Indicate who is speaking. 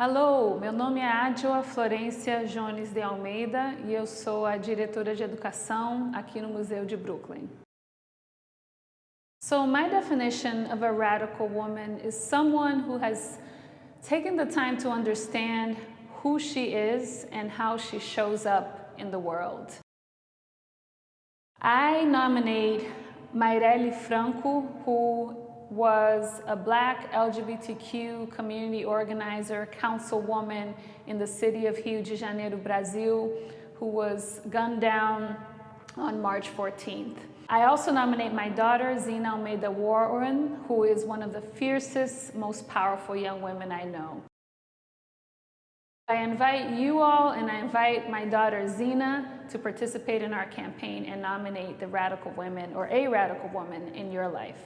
Speaker 1: Alô, meu nome é Adjoa Florência Jones de Almeida e eu sou a diretora de educação aqui no Museu de Brooklyn. So my definition of a radical woman is someone who has taken the time to understand who she is and how she shows up in the world. I nominate Maireli Franco, who was a black LGBTQ community organizer, councilwoman in the city of Rio de Janeiro, Brazil, who was gunned down on March 14th. I also nominate my daughter, Zina Almeida Warren, who is one of the fiercest, most powerful young women I know. I invite you all and I invite my daughter Zina to participate in our campaign and nominate the radical women or a radical woman in your life.